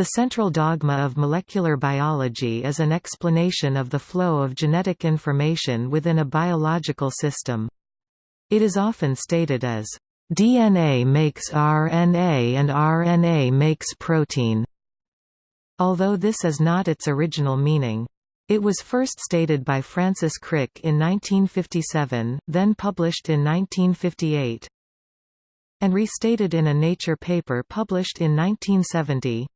The central dogma of molecular biology is an explanation of the flow of genetic information within a biological system. It is often stated as, "...DNA makes RNA and RNA makes protein." Although this is not its original meaning. It was first stated by Francis Crick in 1957, then published in 1958, and restated in a Nature paper published in 1970.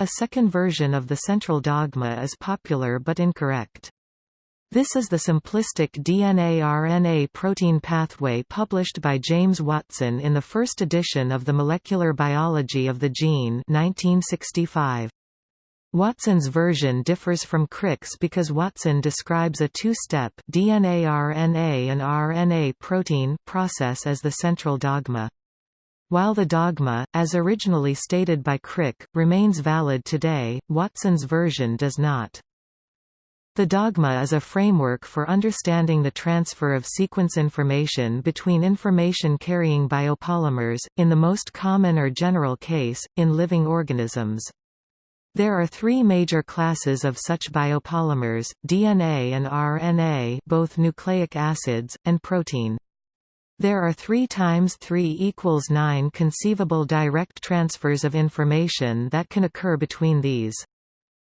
A second version of the central dogma is popular but incorrect. This is the simplistic DNA-RNA protein pathway published by James Watson in the first edition of the Molecular Biology of the Gene 1965. Watson's version differs from Crick's because Watson describes a two-step DNA-RNA and RNA protein process as the central dogma. While the dogma, as originally stated by Crick, remains valid today, Watson's version does not. The dogma is a framework for understanding the transfer of sequence information between information-carrying biopolymers, in the most common or general case, in living organisms. There are three major classes of such biopolymers, DNA and RNA both nucleic acids, and protein. There are 3 times 3 equals 9 conceivable direct transfers of information that can occur between these.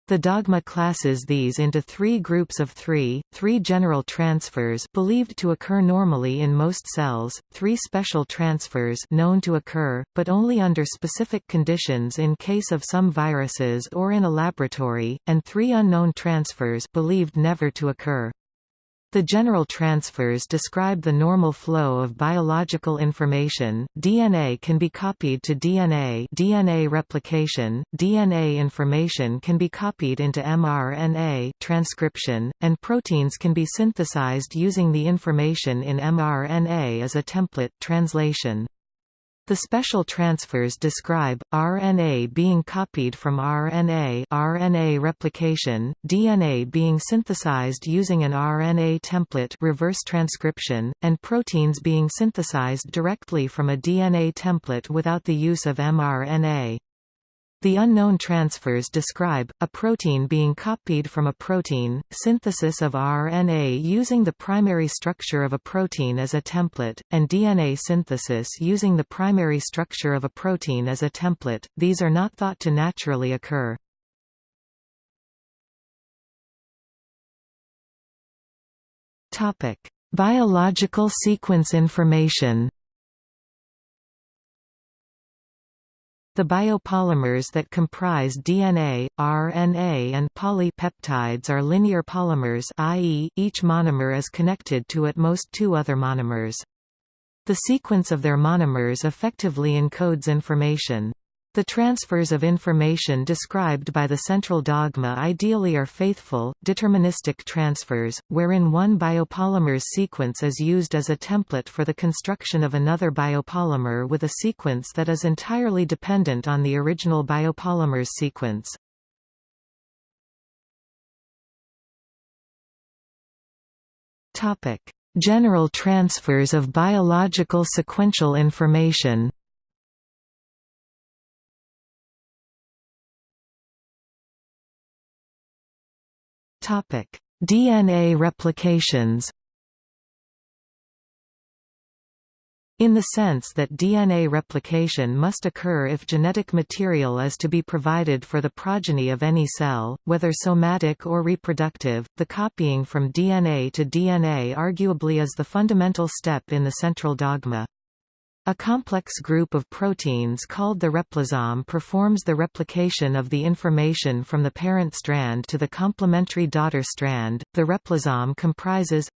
The dogma classes these into three groups of three, three general transfers believed to occur normally in most cells, three special transfers known to occur, but only under specific conditions in case of some viruses or in a laboratory, and three unknown transfers believed never to occur. The general transfers describe the normal flow of biological information. DNA can be copied to DNA, DNA replication, DNA information can be copied into mRNA, transcription, and proteins can be synthesized using the information in mRNA as a template, translation. The special transfers describe, RNA being copied from RNA RNA replication, DNA being synthesized using an RNA template reverse transcription, and proteins being synthesized directly from a DNA template without the use of mRNA. The unknown transfers describe, a protein being copied from a protein, synthesis of RNA using the primary structure of a protein as a template, and DNA synthesis using the primary structure of a protein as a template, these are not thought to naturally occur. Topic: Biological sequence information The biopolymers that comprise DNA, RNA and polypeptides are linear polymers i.e., each monomer is connected to at most two other monomers. The sequence of their monomers effectively encodes information. The transfers of information described by the central dogma ideally are faithful, deterministic transfers, wherein one biopolymer's sequence is used as a template for the construction of another biopolymer with a sequence that is entirely dependent on the original biopolymer's sequence. General transfers of biological sequential information DNA replications. In the sense that DNA replication must occur if genetic material is to be provided for the progeny of any cell, whether somatic or reproductive, the copying from DNA to DNA arguably is the fundamental step in the central dogma. A complex group of proteins called the replisome performs the replication of the information from the parent strand to the complementary daughter strand. The replisome comprises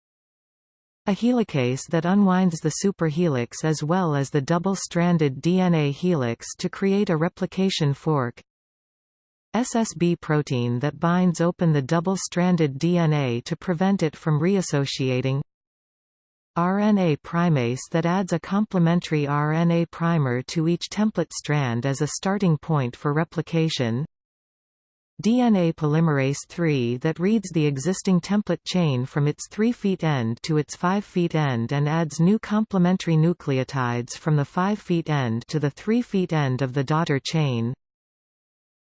a helicase that unwinds the superhelix as well as the double-stranded DNA helix to create a replication fork SSB protein that binds open the double-stranded DNA to prevent it from reassociating RNA primase that adds a complementary RNA primer to each template strand as a starting point for replication. DNA polymerase III that reads the existing template chain from its three feet end to its five feet end and adds new complementary nucleotides from the five feet end to the three feet end of the daughter chain.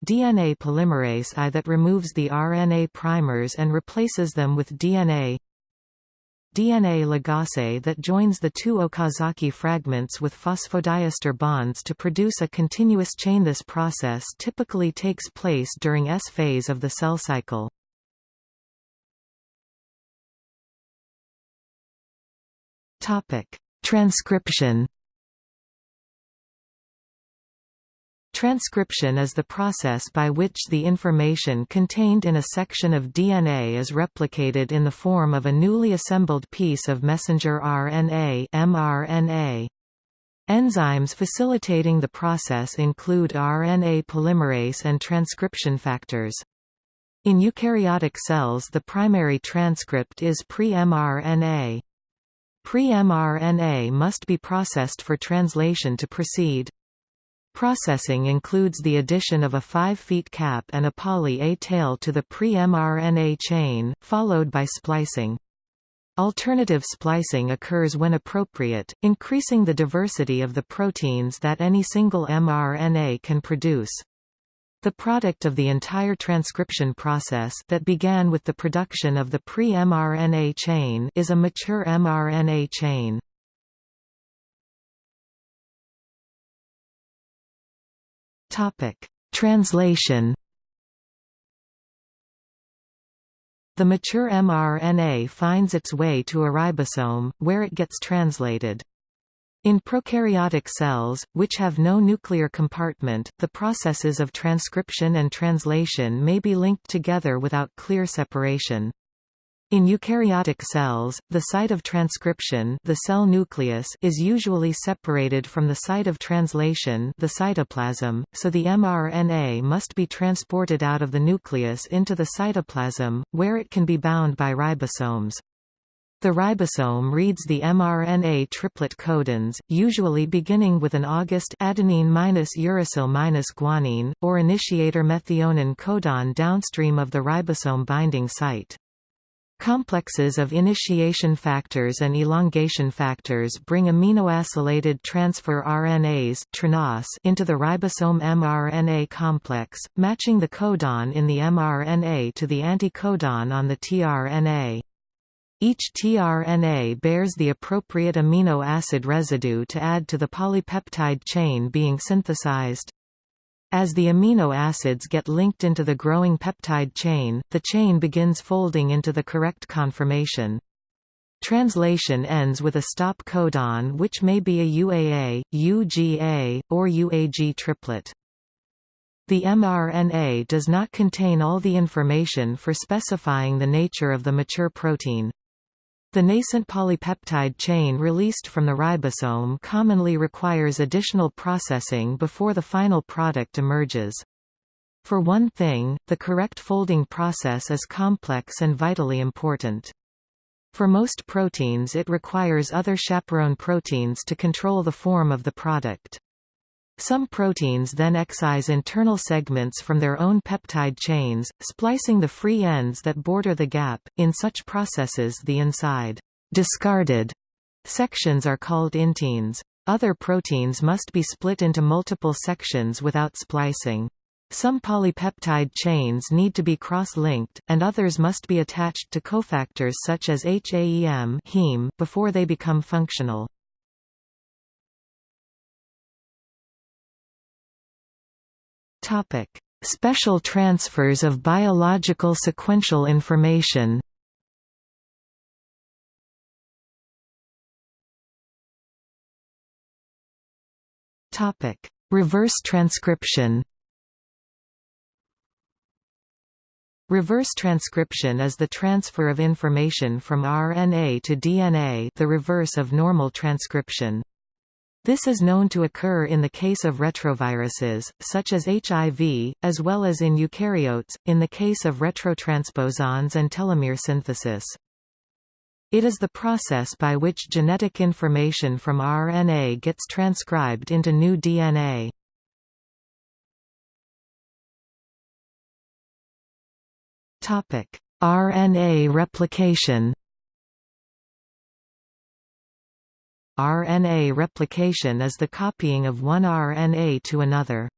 DNA polymerase I that removes the RNA primers and replaces them with DNA DNA ligase that joins the two Okazaki fragments with phosphodiester bonds to produce a continuous chain. This process typically takes place during S phase of the cell cycle. Transcription Transcription is the process by which the information contained in a section of DNA is replicated in the form of a newly assembled piece of messenger RNA mRNA. Enzymes facilitating the process include RNA polymerase and transcription factors. In eukaryotic cells the primary transcript is pre-mRNA. Pre-mRNA must be processed for translation to proceed. Processing includes the addition of a 5' cap and a poly-A tail to the pre-mRNA chain, followed by splicing. Alternative splicing occurs when appropriate, increasing the diversity of the proteins that any single mRNA can produce. The product of the entire transcription process that began with the production of the pre-mRNA chain is a mature mRNA chain. Topic: Translation. The mature mRNA finds its way to a ribosome, where it gets translated. In prokaryotic cells, which have no nuclear compartment, the processes of transcription and translation may be linked together without clear separation. In eukaryotic cells, the site of transcription the cell nucleus is usually separated from the site of translation the cytoplasm, so the mRNA must be transported out of the nucleus into the cytoplasm, where it can be bound by ribosomes. The ribosome reads the mRNA triplet codons, usually beginning with an August adenine-uracil-guanine, or initiator methionine codon downstream of the ribosome binding site. Complexes of initiation factors and elongation factors bring aminoacylated transfer RNAs into the ribosome mRNA complex, matching the codon in the mRNA to the anticodon on the tRNA. Each tRNA bears the appropriate amino acid residue to add to the polypeptide chain being synthesized. As the amino acids get linked into the growing peptide chain, the chain begins folding into the correct conformation. Translation ends with a stop codon which may be a UAA, UGA, or UAG triplet. The mRNA does not contain all the information for specifying the nature of the mature protein. The nascent polypeptide chain released from the ribosome commonly requires additional processing before the final product emerges. For one thing, the correct folding process is complex and vitally important. For most proteins it requires other chaperone proteins to control the form of the product. Some proteins then excise internal segments from their own peptide chains, splicing the free ends that border the gap. In such processes the inside discarded sections are called inteins. Other proteins must be split into multiple sections without splicing. Some polypeptide chains need to be cross-linked, and others must be attached to cofactors such as HAEM heme before they become functional. Topic: Special transfers of biological sequential information. Topic: Reverse transcription. Reverse transcription is the transfer of information from RNA to DNA the reverse of normal transcription. This is known to occur in the case of retroviruses, such as HIV, as well as in eukaryotes, in the case of retrotransposons and telomere synthesis. It is the process by which genetic information from RNA gets transcribed into new DNA. RNA replication RNA replication is the copying of one RNA to another.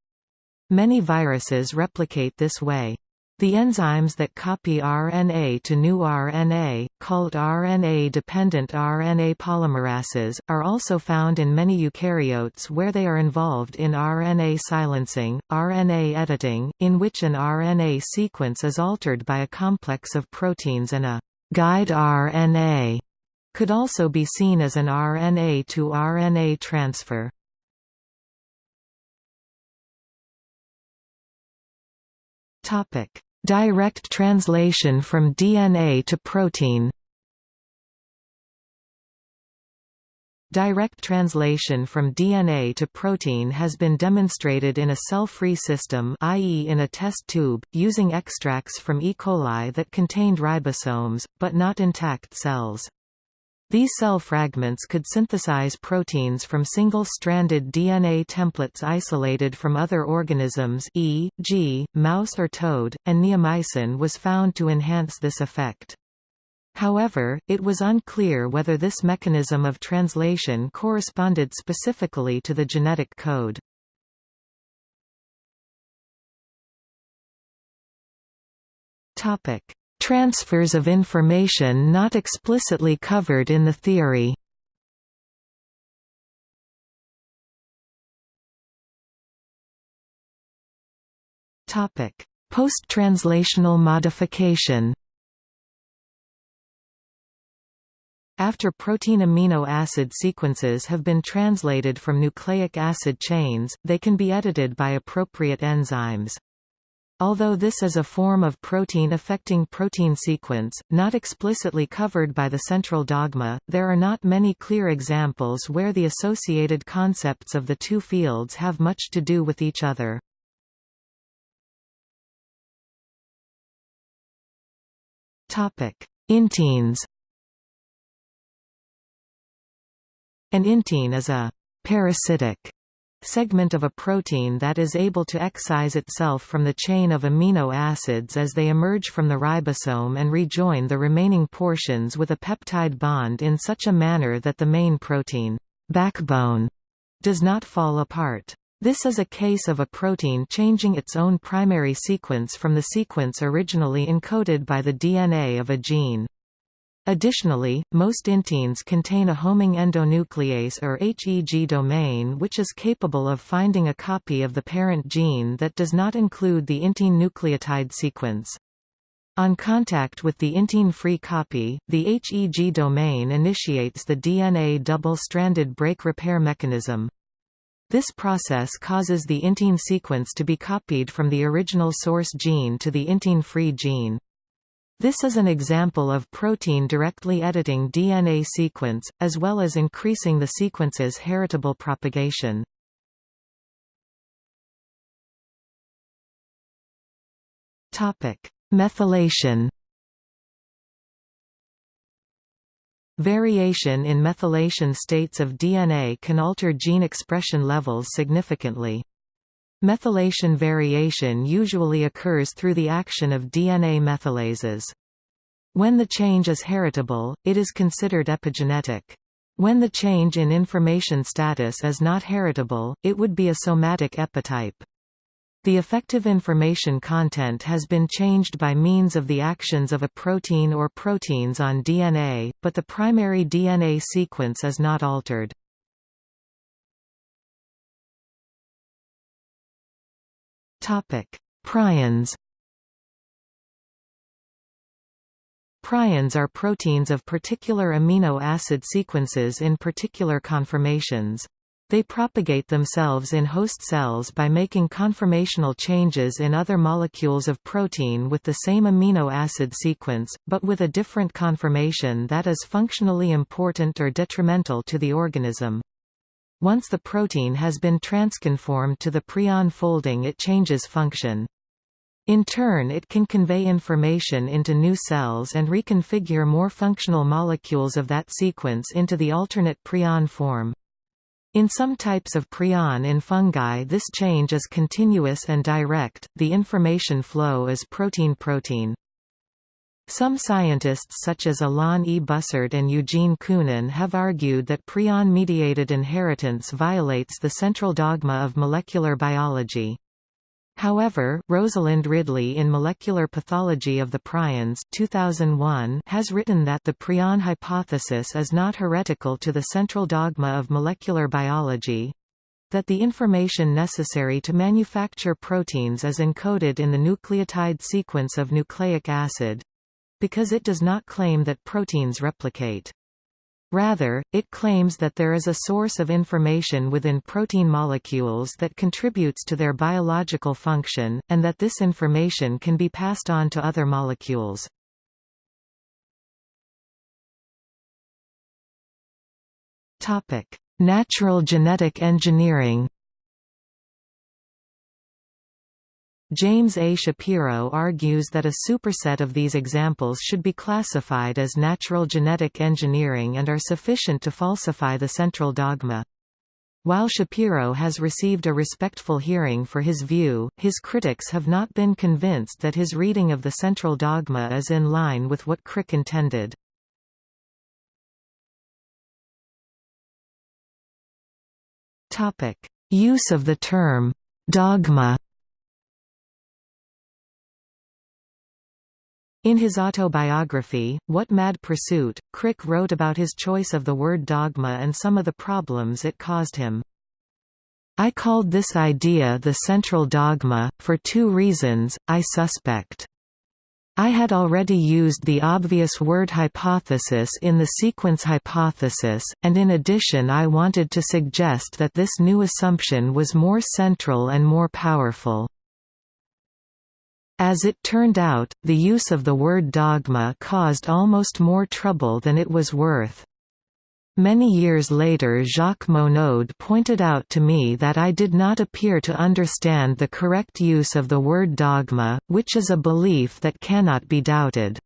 Many viruses replicate this way. The enzymes that copy RNA to new RNA, called RNA-dependent RNA polymerases, are also found in many eukaryotes where they are involved in RNA silencing, RNA editing, in which an RNA sequence is altered by a complex of proteins and a guide RNA could also be seen as an RNA to RNA transfer. Direct translation from DNA to protein Direct translation from DNA to protein has been demonstrated in a cell-free system i.e. in a test tube, using extracts from E. coli that contained ribosomes, but not intact cells. These cell fragments could synthesize proteins from single-stranded DNA templates isolated from other organisms e.g., mouse or toad, and neomycin was found to enhance this effect. However, it was unclear whether this mechanism of translation corresponded specifically to the genetic code. Topic: Transfers of information not explicitly covered in the theory Post-translational modification After protein amino acid sequences have been translated from nucleic acid chains, they can be edited by appropriate enzymes. Although this is a form of protein affecting protein sequence, not explicitly covered by the central dogma, there are not many clear examples where the associated concepts of the two fields have much to do with each other. Inteins An intein is a parasitic segment of a protein that is able to excise itself from the chain of amino acids as they emerge from the ribosome and rejoin the remaining portions with a peptide bond in such a manner that the main protein backbone does not fall apart. This is a case of a protein changing its own primary sequence from the sequence originally encoded by the DNA of a gene. Additionally, most inteins contain a homing endonuclease or HEG domain which is capable of finding a copy of the parent gene that does not include the intein nucleotide sequence. On contact with the intein-free copy, the HEG domain initiates the DNA double-stranded break repair mechanism. This process causes the intein sequence to be copied from the original source gene to the intein-free gene. This is an example of protein directly editing DNA sequence, as well as increasing the sequence's heritable propagation. Methylation Variation in methylation states of DNA can alter gene expression levels significantly. Methylation variation usually occurs through the action of DNA methylases. When the change is heritable, it is considered epigenetic. When the change in information status is not heritable, it would be a somatic epitype. The effective information content has been changed by means of the actions of a protein or proteins on DNA, but the primary DNA sequence is not altered. Topic: Prions. Prions are proteins of particular amino acid sequences in particular conformations. They propagate themselves in host cells by making conformational changes in other molecules of protein with the same amino acid sequence, but with a different conformation that is functionally important or detrimental to the organism. Once the protein has been transconformed to the prion folding it changes function. In turn it can convey information into new cells and reconfigure more functional molecules of that sequence into the alternate prion form. In some types of prion in fungi this change is continuous and direct, the information flow is protein-protein. Some scientists such as Alain E. Bussard and Eugene Koonin have argued that prion-mediated inheritance violates the central dogma of molecular biology. However, Rosalind Ridley in Molecular Pathology of the Prions 2001 has written that the prion hypothesis is not heretical to the central dogma of molecular biology, that the information necessary to manufacture proteins is encoded in the nucleotide sequence of nucleic acid because it does not claim that proteins replicate. Rather, it claims that there is a source of information within protein molecules that contributes to their biological function, and that this information can be passed on to other molecules. Natural genetic engineering James A. Shapiro argues that a superset of these examples should be classified as natural genetic engineering and are sufficient to falsify the central dogma. While Shapiro has received a respectful hearing for his view, his critics have not been convinced that his reading of the central dogma is in line with what Crick intended. Use of the term «dogma» In his autobiography, What Mad Pursuit, Crick wrote about his choice of the word dogma and some of the problems it caused him. I called this idea the central dogma, for two reasons, I suspect. I had already used the obvious word hypothesis in the sequence hypothesis, and in addition I wanted to suggest that this new assumption was more central and more powerful. As it turned out, the use of the word dogma caused almost more trouble than it was worth. Many years later Jacques Monod pointed out to me that I did not appear to understand the correct use of the word dogma, which is a belief that cannot be doubted.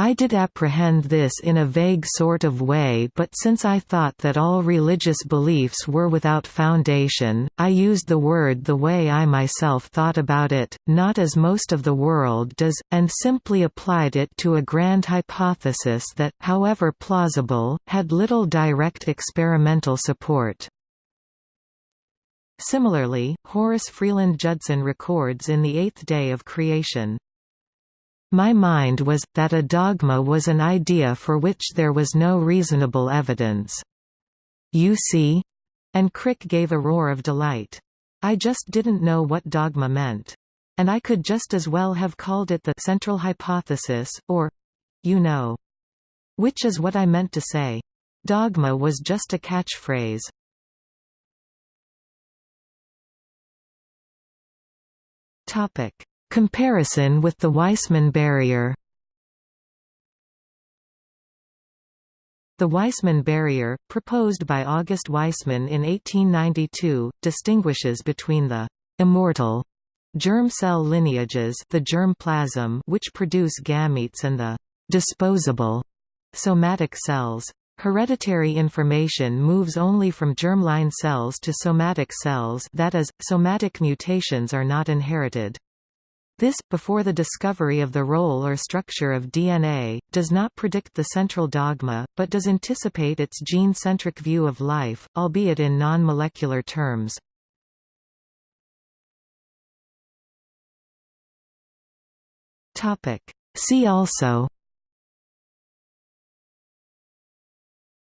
I did apprehend this in a vague sort of way but since I thought that all religious beliefs were without foundation, I used the word the way I myself thought about it, not as most of the world does, and simply applied it to a grand hypothesis that, however plausible, had little direct experimental support. Similarly, Horace Freeland Judson records in The Eighth Day of Creation, my mind was, that a dogma was an idea for which there was no reasonable evidence. You see? And Crick gave a roar of delight. I just didn't know what dogma meant. And I could just as well have called it the central hypothesis, or you know. Which is what I meant to say. Dogma was just a catchphrase. Topic. Comparison with the Weismann barrier The Weismann barrier, proposed by August Weismann in 1892, distinguishes between the «immortal» germ cell lineages the germ plasm which produce gametes and the «disposable» somatic cells. Hereditary information moves only from germline cells to somatic cells that is, somatic mutations are not inherited. This, before the discovery of the role or structure of DNA, does not predict the central dogma, but does anticipate its gene-centric view of life, albeit in non-molecular terms. See also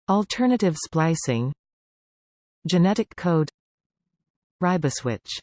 Alternative splicing Genetic code Riboswitch